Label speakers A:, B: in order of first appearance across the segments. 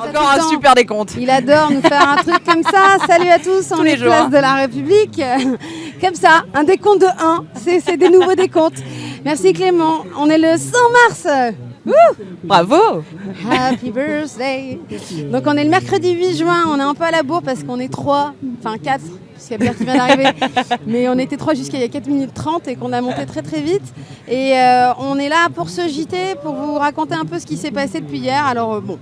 A: Encore un super décompte.
B: Il adore nous faire un truc comme ça. Salut à tous, on
A: les
B: est
A: jours,
B: place
A: hein.
B: de la République. Comme ça, un décompte de 1. C'est des nouveaux décomptes. Merci Clément. On est le 100 mars. Wouh
A: Bravo
B: Happy birthday. Donc on est le mercredi 8 juin. On est un peu à la bourre parce qu'on est 3, enfin 4, puisqu'il y a Pierre qui vient d'arriver. Mais on était 3 jusqu'à il y a 4 minutes 30 et qu'on a monté très très vite. Et euh, on est là pour ce JT, pour vous raconter un peu ce qui s'est passé depuis hier. Alors euh, bon,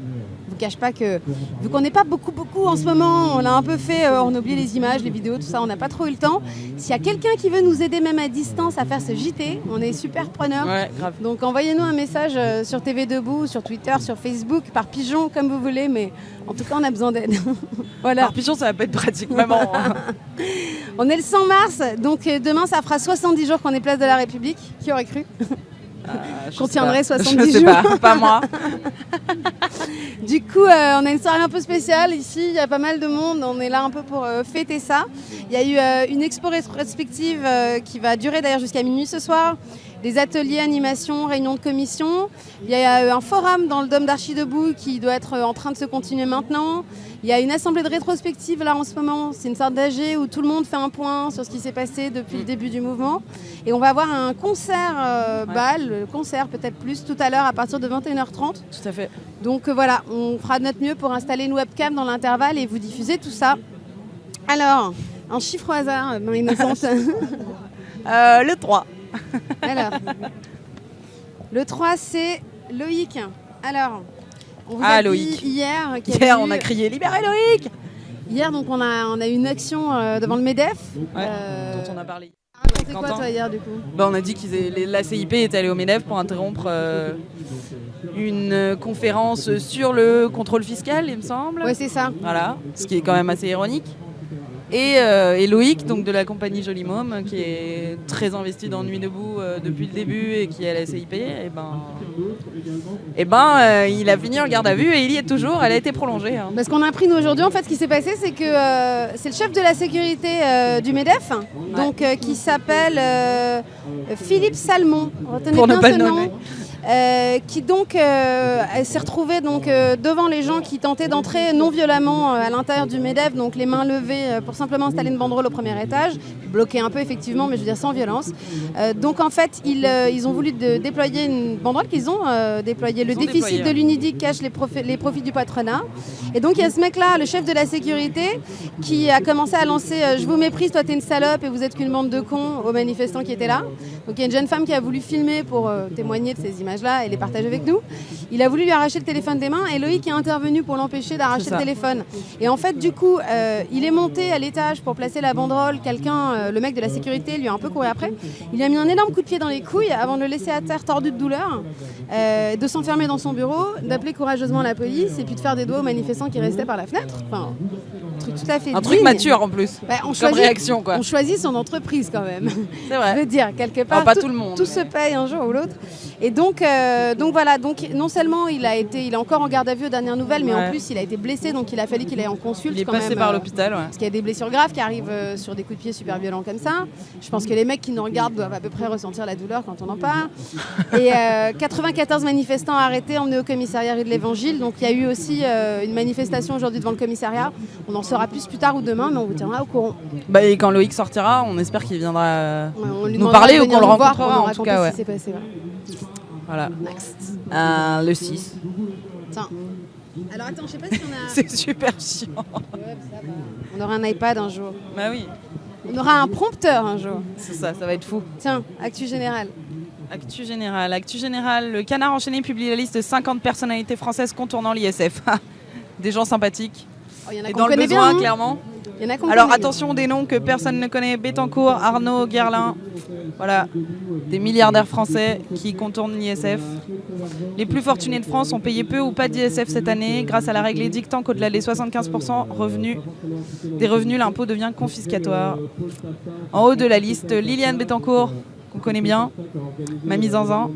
B: cache pas que vu qu'on n'est pas beaucoup beaucoup en ce moment, on a un peu fait, euh, on a oublié les images, les vidéos, tout ça, on n'a pas trop eu le temps. S'il y a quelqu'un qui veut nous aider même à distance à faire ce JT, on est super preneurs.
A: Ouais, grave.
B: Donc envoyez-nous un message euh, sur TV Debout, sur Twitter, sur Facebook, par pigeon, comme vous voulez, mais en tout cas on a besoin d'aide. voilà.
A: Par pigeon, ça va pas être pratique, maman.
B: On est le 100 mars, donc euh, demain ça fera 70 jours qu'on est place de la République. Qui aurait cru?
A: Je
B: Qu'on tiendrait
A: pas.
B: 70
A: Je sais
B: jours.
A: pas, pas moi.
B: Du coup, euh, on a une soirée un peu spéciale ici, il y a pas mal de monde, on est là un peu pour euh, fêter ça. Il y a eu euh, une expo rétrospective qui va durer d'ailleurs jusqu'à minuit ce soir, des ateliers, animations, réunions de commission. Il y a euh, un forum dans le Dôme d'Archi Debout qui doit être euh, en train de se continuer maintenant. Il y a une assemblée de rétrospective là en ce moment, c'est une sorte d'AG où tout le monde fait un point sur ce qui s'est passé depuis le début du mouvement. Et on va avoir un concert euh,
A: Ouais.
B: bal, concert peut-être plus tout à l'heure à partir de 21h30.
A: Tout à fait.
B: Donc euh, voilà, on fera de notre mieux pour installer une webcam dans l'intervalle et vous diffuser tout ça. Alors, un chiffre au hasard, main innocente.
A: Euh, le 3.
B: Alors, le 3, c'est Loïc. Alors, on vous
A: Ah,
B: a dit
A: Loïc.
B: hier
A: Hier,
B: eu-
A: on a crié Libérez Loïc
B: Hier, donc, on a, on a eu une action euh, devant le MEDEF.
A: Ouais,
B: Euh,
A: dont on a parlé.
B: Racontez quoi,
A: Quentin.
B: toi, hier, du coup?
A: Bah, on a dit que la CIP était allée au MEDEF pour interrompre euh, une conférence sur le contrôle fiscal, il me semble.
B: Ouais, c'est ça.
A: Voilà, ce qui est quand même assez ironique. Et, euh, et Loïc, donc de la compagnie Joli Môme, qui est très investi dans Nuit Debout euh, depuis le début et qui est à la CIP, et ben, et ben euh, il a fini en garde à vue et il y est toujours. Elle a été prolongée. hein.
B: Parce qu'on a appris nous aujourd'hui, en fait, ce qui s'est passé, c'est que euh, c'est le chef de la sécurité du MEDEF, donc qui s'appelle Philippe Salmon. Retenez
A: Pour ne
B: bien
A: pas
B: ce nom.
A: nommer.
B: Euh, qui donc euh, s'est retrouvée donc euh, devant les gens qui tentaient d'entrer non violemment à l'intérieur du Medef, donc les mains levées pour simplement installer une banderole au premier étage, bloquer un peu effectivement, mais je veux dire sans violence. Euh, donc en fait ils, euh, ils ont voulu de- déployer une banderole qu'ils ont euh, déployée. Le déficit de l'UNIDIC cache les, profi- les profits du patronat. Et donc il y a ce mec-là, le chef de la sécurité, qui a commencé à lancer Je vous méprise, toi t'es une salope et vous êtes qu'une bande de cons aux manifestants qui étaient là. Donc il y a une jeune femme qui a voulu filmer pour témoigner de ces images-là et les partager avec nous. Il a voulu lui arracher le téléphone des mains et Loïc est intervenu pour l'empêcher d'arracher le téléphone. Et en fait, du coup, il est monté à l'étage pour placer la banderole. Quelqu'un, euh, le mec de la sécurité, lui a un peu couru après. Il lui a mis un énorme coup de pied dans les couilles avant de le laisser à terre tordu de douleur, euh, de s'enfermer dans son bureau, d'appeler courageusement la police et puis de faire des doigts aux manifestants qui restaient par la fenêtre. Enfin, un truc tout à fait
A: Un truc mature en plus.
B: Ouais, on
A: Comme
B: choisit-
A: réaction quoi.
B: On choisit son entreprise quand même.
A: C'est
B: Je
A: vrai.
B: veux dire, quelque part,
A: pas tout le monde,
B: tout se paye un jour ou l'autre. Et donc, euh, donc voilà, donc non seulement il a été, il est encore en garde à vue aux dernières nouvelles, mais en plus il a été blessé, donc il a fallu qu'il aille en consulte.
A: Il est
B: quand
A: passé
B: même,
A: par l'hôpital. Ouais.
B: Parce qu'il y a des blessures graves qui arrivent euh, sur des coups de pied super violents comme ça. Je pense que les mecs qui nous regardent doivent à peu près ressentir la douleur quand on en parle. Et euh, 94 manifestants arrêtés, emmenés au commissariat rue de l'Évangile. Donc il y a eu aussi euh, une manifestation aujourd'hui devant le commissariat. On en saura plus plus tard ou demain, mais on vous tiendra au courant.
A: Bah, et quand Loïc sortira, on espère qu'il viendra euh,
B: Ouais,
A: nous parler ou qu'on le rencontrera en tout cas. Ouais.
B: passé. ouais.
A: Voilà.
B: Next.
A: Euh, le 6.
B: Tiens. Alors attends, je sais pas si on a.
A: C'est super chiant.
B: On aura un iPad un jour.
A: Bah oui,
B: On aura un prompteur un jour.
A: c'est ça, ça va être fou.
B: Tiens, actu générale.
A: Actu générale. Actu générale. Le Canard enchaîné publie la liste de 50 personnalités françaises contournant l'ISF. Des gens sympathiques.
B: Oh, Il y en a
A: Et dans le besoin,
B: bien. hein.
A: clairement.
B: Il y en a
A: Alors
B: connaît
A: attention des noms que personne ne connaît. Bettencourt, Arnaud, Guerlain. Voilà. Des milliardaires français qui contournent l'ISF. Les plus fortunés de France ont payé peu ou pas d'ISF cette année grâce à la règle édictant qu'au-delà des 75% revenus, des revenus, l'impôt devient confiscatoire. En haut de la liste, Liliane Bettencourt, qu'on connaît bien, Mamie Zanzan,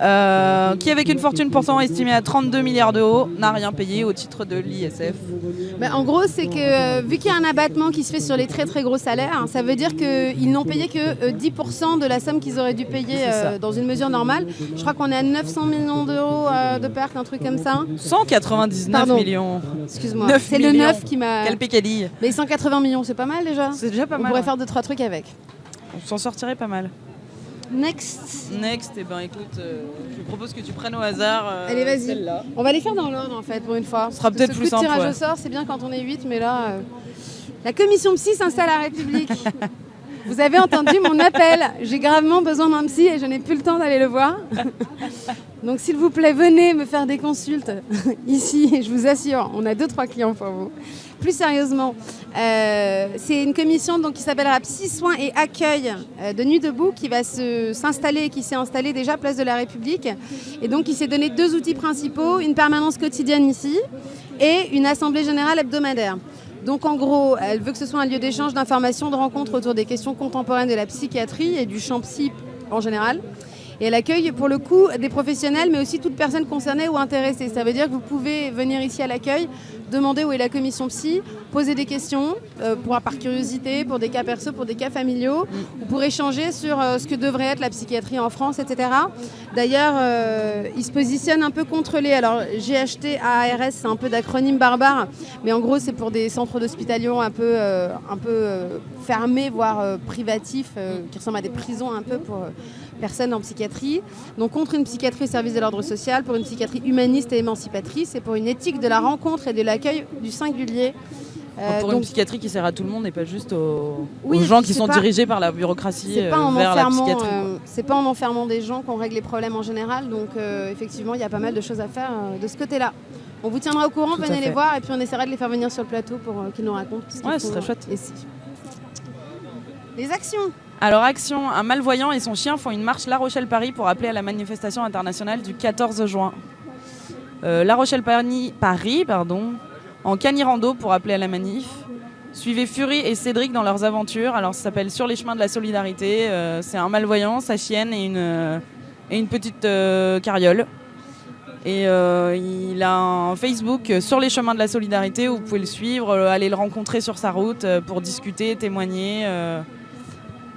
A: euh, qui avec une fortune pourtant estimée à 32 milliards d'euros, n'a rien payé au titre de l'ISF.
B: Bah, en gros, c'est que euh, vu qu'il y a un abattement qui se fait sur les très très gros salaires, ça veut dire qu'ils n'ont payé que euh, 10% de la somme qu'ils auraient dû payer euh, dans une mesure normale. Je crois qu'on est à 900 millions d'euros euh, de pertes, un truc comme ça.
A: 199
B: Pardon.
A: millions.
B: Excuse-moi.
A: 9
B: C'est le
A: millions.
B: 9 qui m'a.
A: Quel pécadille.
B: Mais 180 millions, c'est pas mal déjà.
A: C'est déjà pas
B: On
A: mal.
B: pourrait
A: hein.
B: faire deux trois trucs avec.
A: On s'en sortirait pas mal.
B: Next.
A: Next, eh ben écoute, euh, je propose que tu prennes au hasard euh,
B: Allez, vas-y.
A: celle-là.
B: On va les faire dans l'ordre en fait pour une fois.
A: Ce sera peut-être plus simple,
B: tirage
A: ouais.
B: au sort, c'est bien quand on est 8, mais là. euh, La commission psy s'installe à la République. Vous avez entendu mon appel. J'ai gravement besoin d'un psy et je n'ai plus le temps d'aller le voir. Donc s'il vous plaît, venez me faire des consultes ici. Et je vous assure, on a deux trois clients pour vous. Plus sérieusement, euh, c'est une commission donc, qui s'appellera Psy Soins et Accueil euh, de Nuit debout qui va s'installer et qui s'est installée déjà place de la République. Et donc il s'est donné deux outils principaux, une permanence quotidienne ici et une assemblée générale hebdomadaire. Donc en gros, elle veut que ce soit un lieu d'échange, d'information, de rencontre autour des questions contemporaines de la psychiatrie et du champ psy en général. Et elle accueille pour le coup des professionnels, mais aussi toute personne concernée ou intéressée. Ça veut dire que vous pouvez venir ici à l'accueil, demander où est la commission psy, poser des questions, euh, pour, par curiosité, pour des cas perso, pour des cas familiaux, ou pour échanger sur euh, ce que devrait être la psychiatrie en France, etc. D'ailleurs, euh, il se positionne un peu contre les. Alors, GHT, ARS, c'est un peu d'acronyme barbare, mais en gros, c'est pour des centres d'hospitalisation un peu, un peu fermés, voire privatifs, qui ressemblent à des prisons un peu pour personnes en psychiatrie. Donc, contre une psychiatrie au service de l'ordre social, pour une psychiatrie humaniste et émancipatrice, et pour une éthique de la rencontre et de l'accueil du singulier. Euh,
A: pour
B: donc,
A: une psychiatrie qui sert à tout le monde et pas juste aux,
B: Oui,
A: aux gens qui sont
B: pas-
A: dirigés par la bureaucratie euh, vers la psychiatrie.
B: euh, c'est pas en enfermant des gens qu'on règle les problèmes en général. Donc euh, effectivement, il y a pas mal de choses à faire de ce côté-là. On vous tiendra au courant,
A: Tout
B: venez les voir et puis on essaiera de les faire venir sur le plateau pour qu'ils nous racontent ce
A: Ouais, ce serait chouette.
B: ici. Les actions.
A: Alors Action, un malvoyant et son chien font une marche La Rochelle-Paris pour appeler à la manifestation internationale du 14 juin. Euh, la Rochelle-Paris, Paris, pardon, en canirando pour appeler à la manif. Suivez Fury et Cédric dans leurs aventures. Alors ça s'appelle Sur les chemins de la solidarité. Euh, c'est un malvoyant, sa chienne et une, euh, et une petite carriole. Et il a un Facebook sur les chemins de la solidarité où vous pouvez le suivre, aller le rencontrer sur sa route pour discuter, témoigner.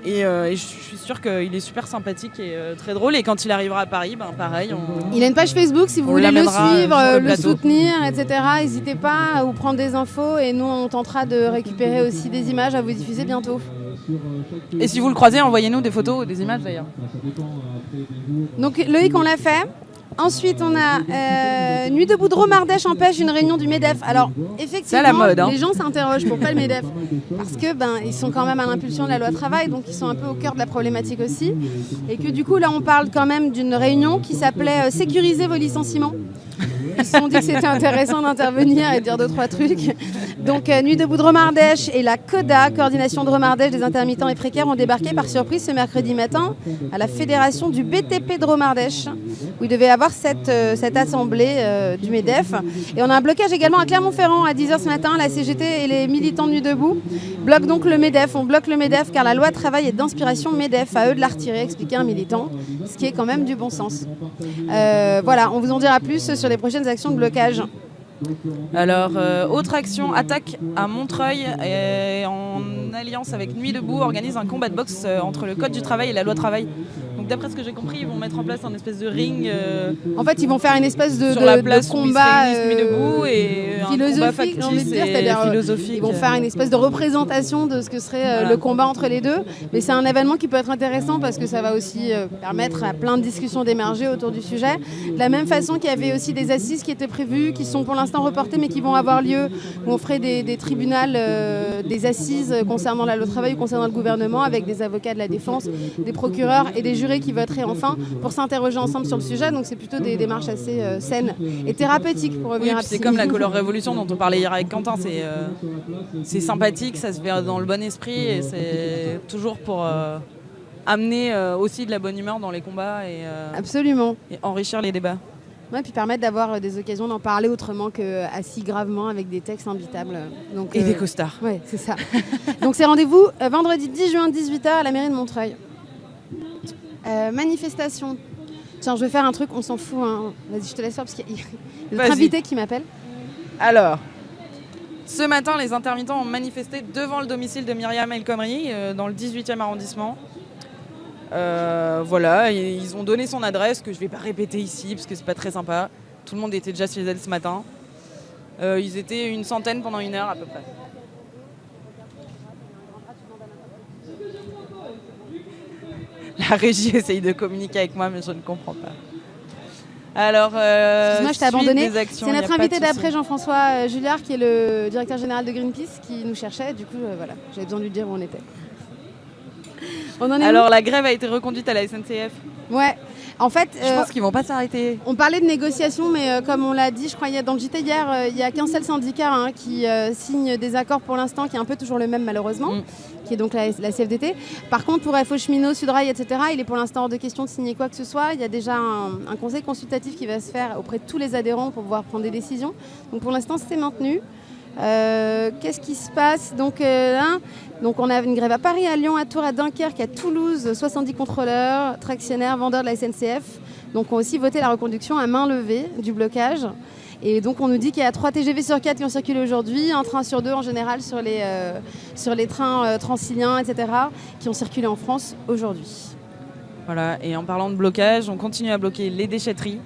A: Et, euh, et je suis sûre qu'il est super sympathique et euh, très drôle. Et quand il arrivera à Paris, ben pareil, on...
B: Il a une page Facebook si vous
A: On
B: voulez le
A: euh,
B: suivre,
A: le
B: le, soutenir, etc. N'hésitez pas à vous prendre des infos et nous on tentera de récupérer aussi des images à vous diffuser bientôt.
A: Et si vous le croisez, envoyez-nous des photos ou des images d'ailleurs.
B: Donc Loïc, on l'a fait. Ensuite, on a euh, Nuit debout de Romardèche empêche une réunion du MEDEF. Alors, effectivement,
A: la mode, hein.
B: les gens s'interrogent pourquoi le MEDEF Parce que ben, ils sont quand même à l'impulsion de la loi travail, donc ils sont un peu au cœur de la problématique aussi. Et que du coup, là, on parle quand même d'une réunion qui s'appelait euh, Sécuriser vos licenciements. Ils se sont dit que c'était intéressant d'intervenir et de dire deux, trois trucs. Donc, euh, Nuit debout de Romardèche et la CODA, Coordination de Romardèche des intermittents et précaires, ont débarqué par surprise ce mercredi matin à la fédération du BTP de Romardèche, où il devait avoir cette, euh, cette assemblée euh, du MEDEF. Et on a un blocage également à Clermont-Ferrand à 10h ce matin. La CGT et les militants de Nuit debout bloquent donc le MEDEF. On bloque le MEDEF car la loi travail est d'inspiration MEDEF. À eux de la retirer, expliquait un militant, ce qui est quand même du bon sens. Voilà, on vous en dira plus sur les prochaines actions de blocage.
A: Alors, euh, autre action, attaque à Montreuil et en alliance avec Nuit debout organise un combat de boxe euh, entre le code du travail et la loi travail. D'après ce que j'ai compris, ils vont mettre en place un espèce de ring euh,
B: En fait, ils vont faire une espèce de,
A: sur
B: de-
A: la
B: de
A: place où ils se
B: combat
A: debout et un combat
B: philosophique,
A: factice
B: dire,
A: et
B: euh,
A: philosophique.
B: Ils vont faire une espèce de représentation de ce que serait euh,
A: Voilà.
B: le combat entre les deux. Mais c'est un événement qui peut être intéressant parce que ça va aussi permettre à plein de discussions d'émerger autour du sujet. De la même façon qu'il y avait aussi des assises qui étaient prévues, qui sont pour l'instant reportées mais qui vont avoir lieu, où on ferait des, des tribunaux, euh, des assises concernant la loi travail ou concernant le gouvernement avec des avocats de la défense, des procureurs et des jurés qui voteraient enfin pour s'interroger ensemble sur le sujet. Donc c'est plutôt des démarches assez euh, saines et thérapeutiques pour
A: Oui,
B: revenir à
A: c'est comme la Color Révolution dont on parlait hier avec Quentin. C'est euh, c'est sympathique, ça se fait dans le bon esprit et c'est toujours pour euh, amener aussi de la bonne humeur dans les combats et,
B: Absolument.
A: et enrichir les débats.
B: Ouais, puis permettre d'avoir des occasions d'en parler autrement qu'assis gravement avec des textes imbitables. Donc,
A: Et
B: euh,
A: des costards.
B: Ouais, c'est ça. Donc c'est rendez-vous vendredi 10 juin 18h à la mairie de Montreuil. Euh, manifestation. Tiens, je vais faire un truc, on s'en fout. hein. Vas-y, je te laisse faire parce qu'il y a notre invité qui m'appelle.
A: Alors, ce matin, les intermittents ont manifesté devant le domicile de Myriam El Khomri, euh, dans le 18e arrondissement. Euh, voilà, et ils ont donné son adresse, que je ne vais pas répéter ici, parce que c'est pas très sympa. Tout le monde était déjà chez elle ce matin. Euh, ils étaient une centaine pendant une heure à peu près. La régie essaye de communiquer avec moi, mais je ne comprends pas. Alors, euh,
B: Excuse-moi, je t'ai abandonné. C'est notre invité d'après, Jean-François euh, Julliard, qui est le directeur général de Greenpeace, qui nous cherchait. Du coup, euh, voilà, j'avais besoin de lui dire où on était. On en est
A: Alors, la grève a été reconduite à la SNCF.
B: Ouais. En fait,
A: Je
B: euh,
A: pense qu'ils vont pas s'arrêter.
B: on parlait de négociations, mais euh, comme on l'a dit, je crois, y a- dans le JT hier, euh, il n'y a qu'un seul syndicat hein, qui euh, signe des accords pour l'instant, qui est un peu toujours le même malheureusement,
A: Mm.
B: qui est donc la, la CFDT. Par contre, pour FO Cheminot, Sudrail, etc., il est pour l'instant hors de question de signer quoi que ce soit. Il y a déjà un, un conseil consultatif qui va se faire auprès de tous les adhérents pour pouvoir prendre des décisions. Donc pour l'instant, c'est maintenu. Euh, Qu'est-ce qui se passe donc, euh, là, donc on a une grève à Paris, à Lyon, à Tours, à Dunkerque, à Toulouse, 70 contrôleurs, tractionnaires, vendeurs de la SNCF. Donc ont aussi voté la reconduction à main levée du blocage. Et donc on nous dit qu'il y a 3 TGV sur 4 qui ont circulé aujourd'hui, un train sur deux en général sur les, euh, sur les trains euh, transiliens, etc., qui ont circulé en France aujourd'hui.
A: Voilà, et en parlant de blocage, on continue à bloquer les déchetteries.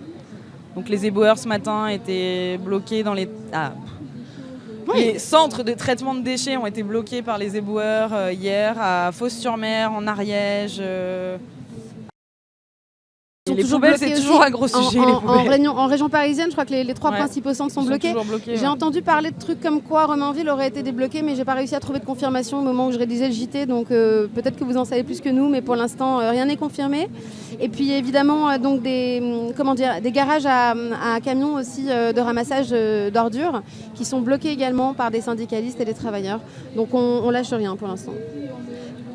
A: Donc les éboueurs ce matin étaient bloqués dans les. Ah. Les centres de traitement de déchets ont été bloqués par les éboueurs euh, hier à Fos-sur-Mer, en Ariège.
B: Sont
A: les
B: toujours
A: poubelles,
B: bloqués
A: c'est toujours un gros sujet.
B: en- région, en région parisienne, je crois que les, les trois
A: Ouais.
B: principaux centres sont bloqués. J'ai
A: ouais.
B: entendu parler de trucs comme quoi Romainville aurait été débloqué, mais j'ai pas réussi à trouver de confirmation au moment où je réalisais le JT. Donc euh, peut-être que vous en savez plus que nous, mais pour l'instant euh, rien n'est confirmé. Et puis évidemment euh, donc des hum, comment dire des garages à, à camions aussi de ramassage d'ordures qui sont bloqués également par des syndicalistes et des travailleurs. Donc on, on lâche rien pour l'instant.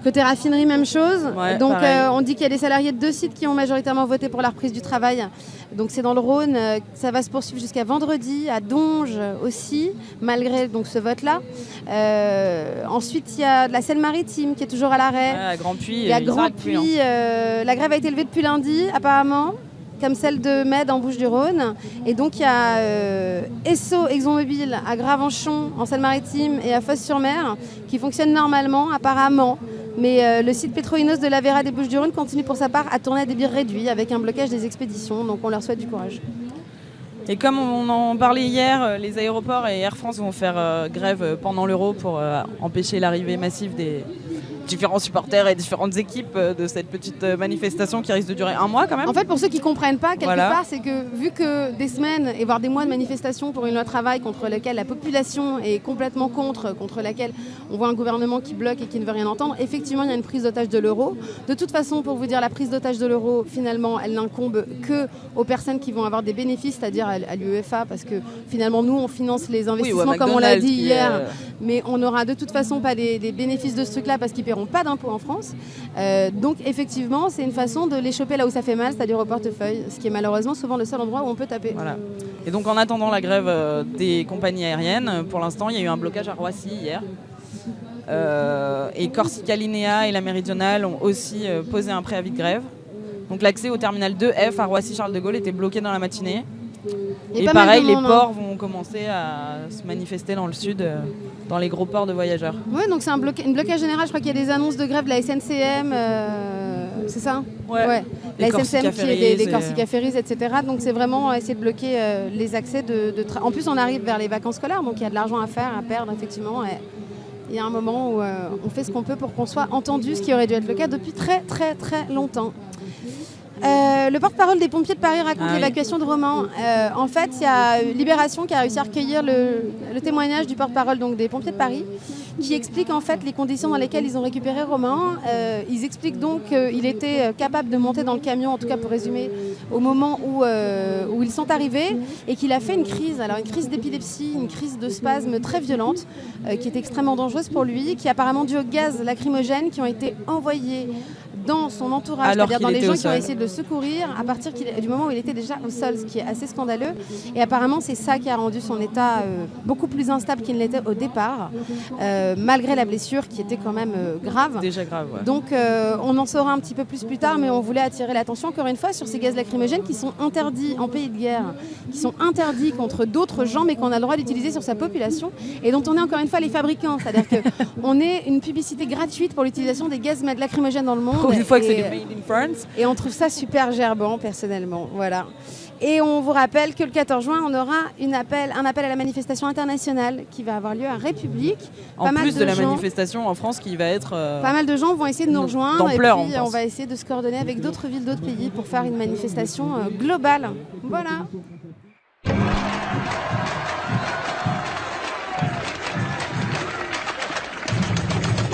B: Côté raffinerie, même chose.
A: Ouais,
B: Donc euh, on dit qu'il y a des salariés de deux sites qui ont majoritairement voté pour la reprise du travail. Donc c'est dans le Rhône, euh, ça va se poursuivre jusqu'à vendredi, à Donge aussi, malgré donc ce vote-là. Euh, ensuite il y a de la Seine-Maritime qui est toujours à l'arrêt.
A: Ouais, à Grand Puy.
B: Il y a
A: ils
B: Grand
A: hein.
B: Euh, la grève a été levée depuis lundi apparemment, comme celle de Med en Bouches-du-Rhône. Et donc il y a euh, Esso ExxonMobil à Gravenchon en Seine-Maritime et à Fos-sur-Mer qui fonctionnent normalement apparemment. Mais euh, le site Petroinos de la Vera des Bouches-du-Rhône continue pour sa part à tourner à débit réduit avec un blocage des expéditions. Donc on leur souhaite du courage.
A: Et comme on en parlait hier, euh, les aéroports et Air France vont faire euh, grève pendant l'euro pour empêcher l'arrivée massive des différents supporters et différentes équipes euh, de cette petite euh, manifestation qui risque de durer un mois quand même.
B: En fait, pour ceux qui comprennent pas, quelque
A: Voilà.
B: part, c'est que vu que des semaines et voire des mois de manifestations pour une loi travail contre laquelle la population est complètement contre, contre laquelle on voit un gouvernement qui bloque et qui ne veut rien entendre, effectivement, il y a une prise d'otage de l'euro. De toute façon, pour vous dire, la prise d'otage de l'euro, finalement, elle n'incombe que aux personnes qui vont avoir des bénéfices, c'est-à-dire à, à l'UEFA, parce que finalement, nous, on finance les
A: Oui,
B: investissements, comme on l'a dit hier
A: euh,
B: mais on n'aura de toute façon pas les, les bénéfices de ce truc-là parce qu'ils paieront pas d'impôts en France. Euh, donc effectivement, c'est une façon de les choper là où ça fait mal, c'est-à-dire au portefeuille, ce qui est malheureusement souvent le seul endroit où on peut taper.
A: Voilà. Et donc en attendant la grève euh, des compagnies aériennes, euh, pour l'instant il y a eu un blocage à Roissy hier. Euh, et Corsica Linea et la Méridionale ont aussi posé un préavis de grève. Donc l'accès au terminal 2F à Roissy-Charles de Gaulle était bloqué dans la matinée. Et
B: mal
A: pareil, les
B: hein.
A: ports vont commencer à se manifester dans le sud, dans les gros ports de voyageurs.
B: Oui, donc c'est un bloca- une blocage général. Je crois qu'il y a des annonces de grève de la SNCM, euh, c'est ça
A: Ouais.
B: La
A: Les
B: SNCM qui est des, des Corsica Ferries, etc. Donc c'est vraiment essayer de bloquer euh, les accès de, de En plus, on arrive vers les vacances scolaires, donc il y a de l'argent à faire, à perdre, effectivement. il y a un moment où euh, on fait ce qu'on peut pour qu'on soit entendu, ce qui aurait dû être le cas depuis très très très longtemps. Euh, le porte-parole des pompiers de Paris raconte
A: Ah oui.
B: l'évacuation de Romans. Euh, en fait, il y a Libération qui a réussi à recueillir le, le témoignage du porte-parole donc des pompiers de Paris, qui explique en fait les conditions dans lesquelles ils ont récupéré Romain. Euh, ils expliquent donc qu'il était capable de monter dans le camion, en tout cas pour résumer, au moment où, où ils sont arrivés, et qu'il a fait une crise, alors une crise d'épilepsie, une crise de spasme très violente, qui est extrêmement dangereuse pour lui, qui est apparemment due au gaz lacrymogène qui ont été envoyés dans son entourage, c'est-à-dire dans les gens qui ont essayé de le secourir à partir du moment où il était déjà au sol, ce qui est assez scandaleux. Et apparemment, c'est ça qui a rendu son état euh, beaucoup plus instable qu'il ne l'était au départ, euh, malgré la blessure qui était quand même euh, grave.
A: Déjà grave, ouais.
B: Donc on en saura un petit peu plus plus tard, mais on voulait attirer l'attention encore une fois sur ces gaz lacrymogènes qui sont interdits en pays de guerre, qui sont interdits contre d'autres gens, mais qu'on a le droit d'utiliser sur sa population, et dont on est encore une fois les fabricants. C'est-à-dire qu'on est une publicité gratuite pour l'utilisation des gaz lacrymogènes dans le monde.
A: Une fois que c'est
B: et,
A: du made in France.
B: et on trouve ça super gerbant, personnellement. Voilà. Et on vous rappelle que le 14 juin, on aura une appel, un appel à la manifestation internationale qui va avoir lieu à République.
A: En
B: Pas mal
A: plus de, la
B: gens-
A: manifestation en France qui va être. euh,
B: Pas mal de gens vont essayer de nous rejoindre et puis
A: on
B: on, va essayer de se coordonner avec d'autres villes, d'autres pays pour faire une manifestation euh, globale. Voilà.